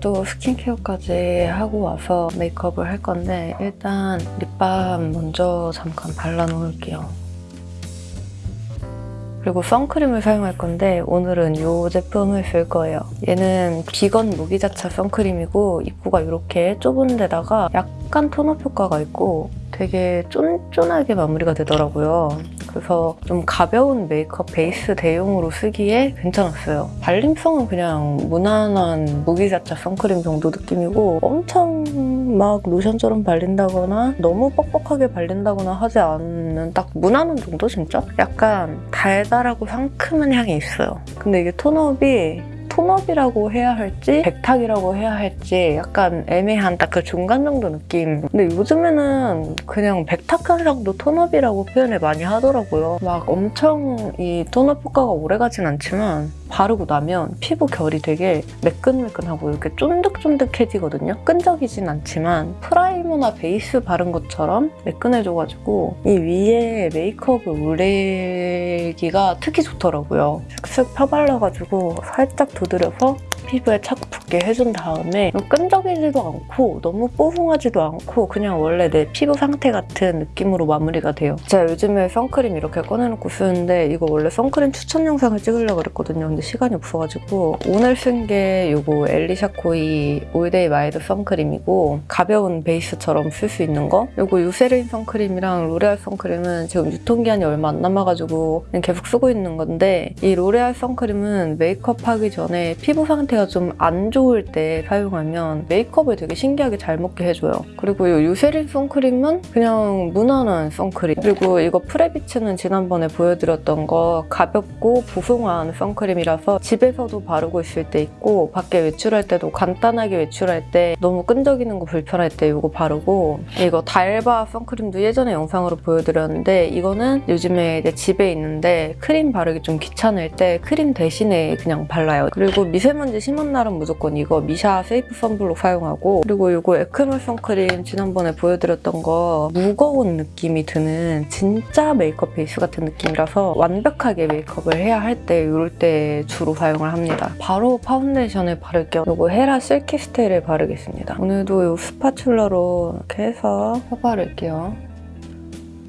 오늘도 스킨케어까지 하고 와서 메이크업을 할 건데 일단 립밤 먼저 잠깐 발라놓을게요. 그리고 선크림을 사용할 건데 오늘은 이 제품을 쓸 거예요. 얘는 비건 무기자차 선크림이고 입구가 이렇게 좁은 데다가 약간 톤업 효과가 있고 되게 쫀쫀하게 마무리가 되더라고요. 그래서 좀 가벼운 메이크업 베이스 대용으로 쓰기에 괜찮았어요. 발림성은 그냥 무난한 무기자차 선크림 정도 느낌이고 엄청 막 로션처럼 발린다거나 너무 뻑뻑하게 발린다거나 하지 않는 딱 무난한 정도 진짜? 약간 달달하고 상큼한 향이 있어요. 근데 이게 tone-up이 tone-up이라고 해야 할지 백탁이라고 해야 할지 약간 애매한 딱 그 중간 정도 느낌. 근데 요즘에는 그냥 백탁한 정도 tone-up이라고 표현을 많이 하더라고요. 막 엄청 이 tone-up 효과가 오래 가진 않지만 바르고 나면 피부 결이 되게 매끈매끈하고 이렇게 쫀득쫀득해지거든요 끈적이진 않지만 primer나 베이스 바른 것처럼 매끈해져가지고 이 위에 메이크업을 올리기가 특히 좋더라고요 슥슥 펴발라가지고 살짝 두드려서 피부에 착 붙게 해준 다음에 끈적이지도 않고 너무 뽀송하지도 않고 그냥 원래 내 피부 상태 같은 느낌으로 마무리가 돼요. 제가 요즘에 선크림 이렇게 꺼내놓고 쓰는데 이거 원래 선크림 추천 영상을 찍으려고 그랬거든요. 시간이 없어가지고 오늘 쓴게 이거 엘리샤코이 올데이 마일드 선크림이고 가벼운 베이스처럼 쓸 수 있는 거 이거 유세린 선크림이랑 로레알 선크림은 지금 유통기한이 얼마 안 남아가지고 계속 쓰고 있는 건데 이 로레알 선크림은 메이크업 하기 전에 피부 상태가 좀 안 좋을 때 사용하면 메이크업을 되게 신기하게 잘 먹게 해줘요. 그리고 이 유세린 선크림은 그냥 무난한 선크림. 그리고 이거 프레비츠는 지난번에 보여드렸던 거 가볍고 보송한 선크림이라 서 집에서도 바르고 있을 때 있고 밖에 외출할 때도 간단하게 외출할 때 너무 끈적이는 거 불편할 때 이거 바르고 이거 달바 선크림도 예전에 영상으로 보여드렸는데 이거는 요즘에 집에 있는데 크림 바르기 좀 귀찮을 때 크림 대신에 그냥 발라요. 그리고 미세먼지 심한 날은 무조건 이거 미샤 세이프 선블록 사용하고 그리고 이거 에크멀 선크림 지난번에 보여드렸던 거 무거운 느낌이 드는 진짜 메이크업 베이스 같은 느낌이라서 완벽하게 메이크업을 해야 할 때 이럴 때 주로 사용을 합니다. 바로 파운데이션을 바를게요. 이거 헤라 실키 스테이를 바르겠습니다. 오늘도 이 spatula로 이렇게 해서 펴바를게요.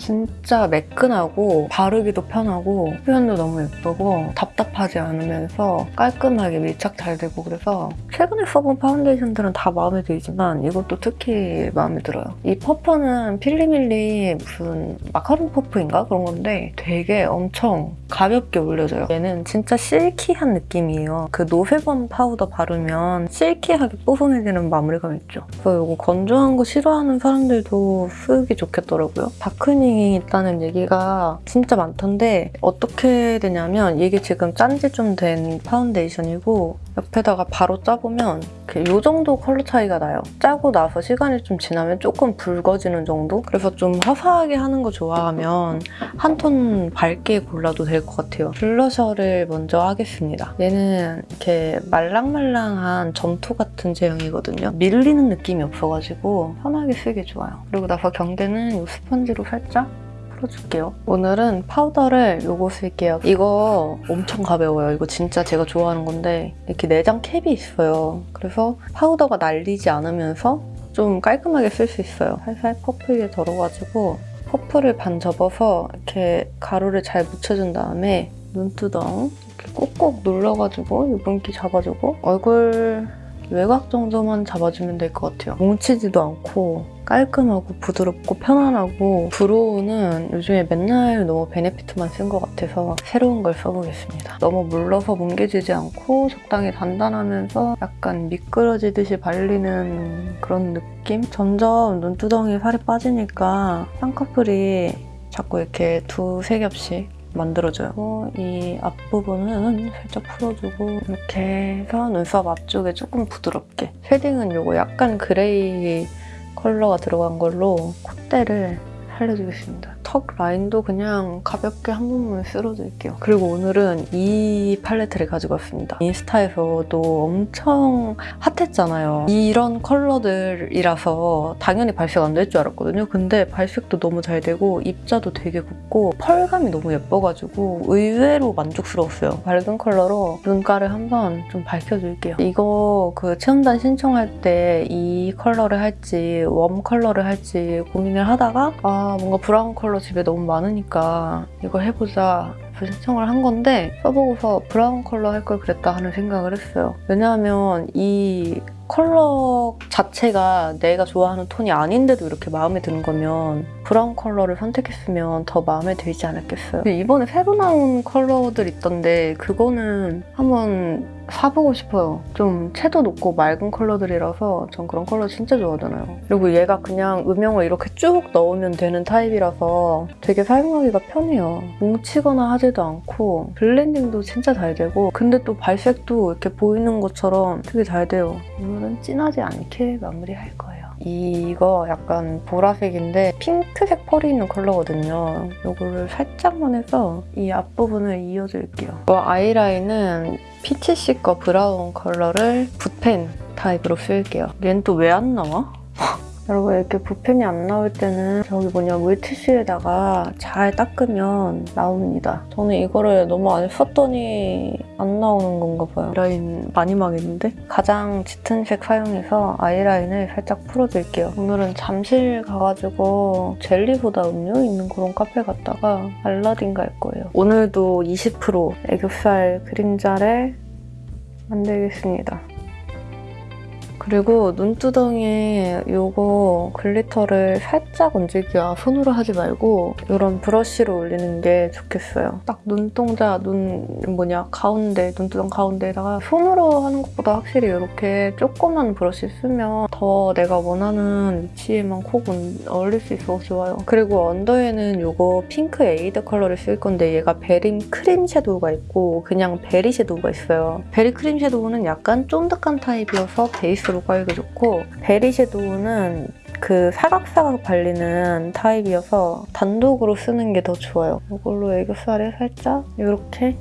진짜 매끈하고 바르기도 편하고 표현도 너무 예쁘고 답답하지 않으면서 깔끔하게 밀착 잘 되고 그래서 최근에 써본 파운데이션들은 다 마음에 들지만 이것도 특히 마음에 들어요. 이 퍼프는 필리밀리 무슨 마카롱 퍼프인가 그런 건데 되게 엄청 가볍게 올려져요. 얘는 진짜 silky한 느낌이에요. 그 no sebum 파우더 바르면 silky하게 뽀송해지는 마무리감 있죠. 그래서 이거 건조한 거 싫어하는 사람들도 쓰기 좋겠더라고요. darkening 이 있다는 얘기가 진짜 많던데 어떻게 되냐면 이게 지금 짠 지 좀 된 파운데이션이고 옆에다가 바로 짜보면 이 정도 컬러 차이가 나요. 짜고 나서 시간이 좀 지나면 조금 붉어지는 정도? 그래서 좀 화사하게 하는 거 좋아하면 한 톤 밝게 골라도 될 것 같아요. 블러셔를 먼저 하겠습니다. 얘는 이렇게 말랑말랑한 점토 같은 제형이거든요. 밀리는 느낌이 없어가지고 편하게 쓰기 좋아요. 그리고 나서 경계는 이 스펀지로 살짝 풀어줄게요. 오늘은 파우더를 요거 쓸게요. 이거 엄청 가벼워요. 이거 진짜 제가 좋아하는 건데 이렇게 내장 캡이 있어요. 그래서 파우더가 날리지 않으면서 좀 깔끔하게 쓸 수 있어요. 살살 퍼프에 덜어가지고 퍼프를 반 접어서 이렇게 가루를 잘 묻혀준 다음에 눈두덩 이렇게 꼭꼭 눌러가지고 유분기 잡아주고 얼굴 외곽 정도만 잡아주면 될 것 같아요. 뭉치지도 않고 깔끔하고 부드럽고 편안하고 브로우는 요즘에 맨날 너무 베네피트만 쓴 것 같아서 새로운 걸 써보겠습니다. 너무 물러서 뭉개지지 않고 적당히 단단하면서 약간 미끄러지듯이 발리는 그런 느낌? 점점 눈두덩이에 살이 빠지니까 쌍꺼풀이 자꾸 이렇게 두세 겹씩 만들어줘요. 이 앞부분은 살짝 풀어주고 이렇게 해서 눈썹 앞쪽에 조금 부드럽게 shading은 이거 약간 gray 컬러가 들어간 걸로 콧대를 살려주겠습니다. 턱 라인도 그냥 가볍게 한 번만 쓸어줄게요. 그리고 오늘은 이 팔레트를 가지고 왔습니다. 인스타에서도 엄청 hot했잖아요. 이런 컬러들이라서 당연히 발색 안 될 줄 알았거든요. 근데 발색도 너무 잘 되고 입자도 되게 곱고 펄감이 너무 예뻐가지고 의외로 만족스러웠어요. 밝은 컬러로 눈가를 한번 좀 밝혀줄게요. 이거 그 체험단 신청할 때 이 컬러를 할지 warm 컬러를 할지 고민을 하다가 아 뭔가 브라운 컬러 집에 너무 많으니까 이거 해보자 신청을 한 건데 써보고서 브라운 컬러 할 걸 그랬다 하는 생각을 했어요. 왜냐하면 이 컬러 자체가 내가 좋아하는 톤이 아닌데도 이렇게 마음에 드는 거면 브라운 컬러를 선택했으면 더 마음에 들지 않았겠어요. 근데 이번에 새로 나온 컬러들 있던데 그거는 한번 사보고 싶어요. 좀 채도 높고 맑은 컬러들이라서 전 그런 컬러 진짜 좋아하잖아요. 그리고 얘가 그냥 음영을 이렇게 쭉 넣으면 되는 타입이라서 되게 사용하기가 편해요. 뭉치거나 하지도 않고 블렌딩도 진짜 잘 되고 근데 또 발색도 이렇게 보이는 것처럼 되게 잘 돼요. 오늘은 진하지 않게 마무리할 거예요. 이거 약간 보라색인데 핑크색 펄이 있는 컬러거든요. 이거를 살짝만 해서 이 앞부분을 이어줄게요. 이 아이라인은 피치씨 거 브라운 컬러를 붓펜 타입으로 쓸게요. 얘는 또 왜 안 나와? 여러분 이렇게 붓펜이 안 나올 때는 저기 뭐냐 물티슈에다가 잘 닦으면 나옵니다. 저는 이거를 너무 안 썼더니 안 나오는 건가 봐요. 라인 많이 망했는데? 가장 짙은 색 사용해서 아이라인을 살짝 풀어줄게요. 오늘은 잠실 가가지고 젤리보다 음료 있는 그런 카페 갔다가 알라딘 갈 거예요. 오늘도 20% 애교살 그림자를 만들겠습니다. 그리고 눈두덩이에 이거 glitter를 살짝 얹을게요. 손으로 하지 말고 이런 브러쉬로 올리는 게 좋겠어요. 딱 눈동자, 눈 뭐냐 가운데, 눈두덩 가운데에다가 손으로 하는 것보다 확실히 이렇게 조그만 브러쉬 쓰면 더 내가 원하는 위치에만 콕 올릴 수 있어서 좋아요. 그리고 언더에는 이거 핑크 에이드 컬러를 쓸 건데 얘가 베리 크림 섀도우가 있고 그냥 베리 섀도우가 있어요. 베리 크림 섀도우는 약간 쫀득한 타입이어서 베이스로 깔기 좋고 베리 섀도우는 그 사각사각 발리는 타입이어서 단독으로 쓰는 게 더 좋아요. 이걸로 애교살에 살짝 이렇게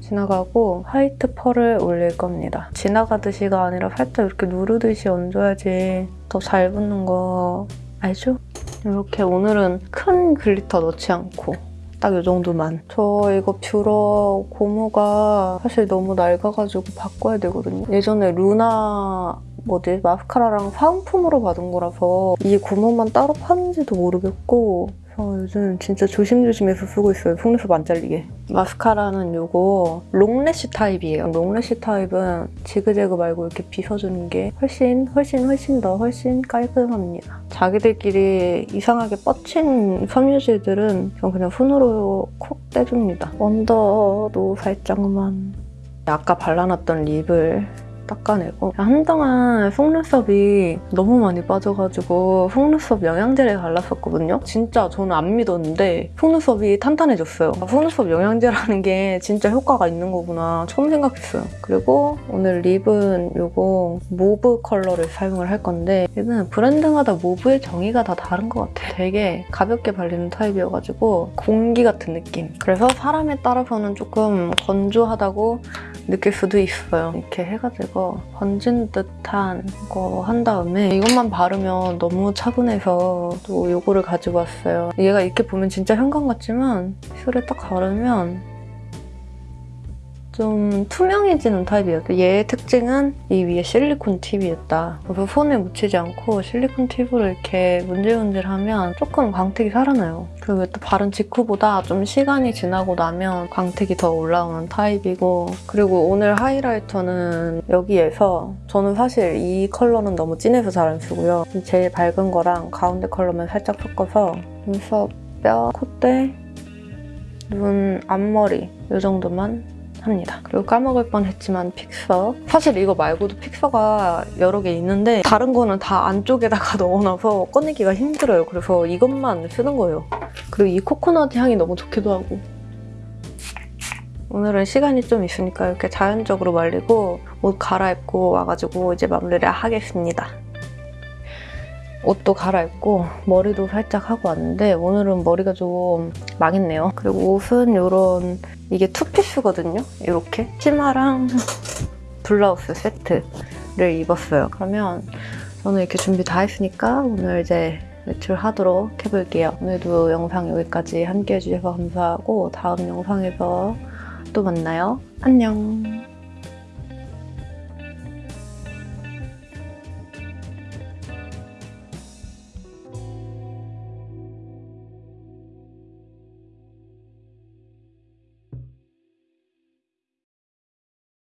지나가고 화이트 펄을 올릴 겁니다. 지나가듯이가 아니라 살짝 이렇게 누르듯이 얹어야지 더 잘 붙는 거 알죠? 이렇게 오늘은 큰 glitter 넣지 않고 딱 이 정도만. 저 이거 뷰러 고무가 사실 너무 낡아가지고 바꿔야 되거든요. 예전에 루나 뭐지 마스카라랑 사은품으로 받은 거라서 이 고무만 따로 파는지도 모르겠고 그래서 요즘 진짜 조심조심해서 쓰고 있어요. 속눈썹 안 잘리게. 마스카라는 이거 long lash 타입이에요. long lash 타입은 지그재그 말고 이렇게 빗어주는 게 훨씬 훨씬 훨씬 더 훨씬 깔끔합니다. 자기들끼리 이상하게 뻗친 섬유질들은 전 그냥 손으로 콕 떼줍니다. 언더도 살짝만 아까 발라놨던 립을 닦아내고 한동안 속눈썹이 너무 많이 빠져가지고 속눈썹 영양제를 발랐었거든요. 진짜 저는 안 믿었는데 속눈썹이 탄탄해졌어요. 속눈썹 영양제라는 게 진짜 효과가 있는 거구나 처음 생각했어요. 그리고 오늘 립은 이거 mauve 컬러를 사용을 할 건데 얘는 브랜드마다 mauve의 정의가 다 다른 것 같아요. 되게 가볍게 발리는 타입이어가지고 공기 같은 느낌. 그래서 사람에 따라서는 조금 건조하다고 느낄 수도 있어요. 이렇게 해가지고 번진 듯한 거 한 다음에 이것만 바르면 너무 차분해서 또 이거를 가지고 왔어요. 얘가 이렇게 보면 진짜 현관 같지만 슈를 딱 바르면 좀 투명해지는 타입이에요. 얘의 특징은 이 위에 실리콘 팁이었다. 그래서 손에 묻히지 않고 실리콘 팁으로 이렇게 문질문질하면 조금 광택이 살아나요. 그리고 또 바른 직후보다 좀 시간이 지나고 나면 광택이 더 올라오는 타입이고 그리고 오늘 하이라이터는 여기에서 저는 사실 이 컬러는 너무 진해서 잘 안 쓰고요. 제일 밝은 거랑 가운데 컬러만 살짝 섞어서 눈썹, 뼈, 콧대, 눈 앞머리 이 정도만 합니다. 그리고 까먹을 뻔했지만 픽서. 사실 이거 말고도 픽서가 여러 개 있는데 다른 거는 다 안쪽에다가 넣어놔서 꺼내기가 힘들어요. 그래서 이것만 쓰는 거예요. 그리고 이 코코넛 향이 너무 좋기도 하고. 오늘은 시간이 좀 있으니까 이렇게 자연적으로 말리고 옷 갈아입고 와가지고 이제 마무리를 하겠습니다. 옷도 갈아입고 머리도 살짝 하고 왔는데 오늘은 머리가 좀 망했네요. 그리고 옷은 이런 이게 투피스거든요. 이렇게 치마랑 블라우스 세트를 입었어요. 그러면 저는 이렇게 준비 다 했으니까 오늘 이제 외출하도록 해볼게요. 오늘도 영상 여기까지 함께 해 주셔서 감사하고 다음 영상에서 또 만나요. 안녕.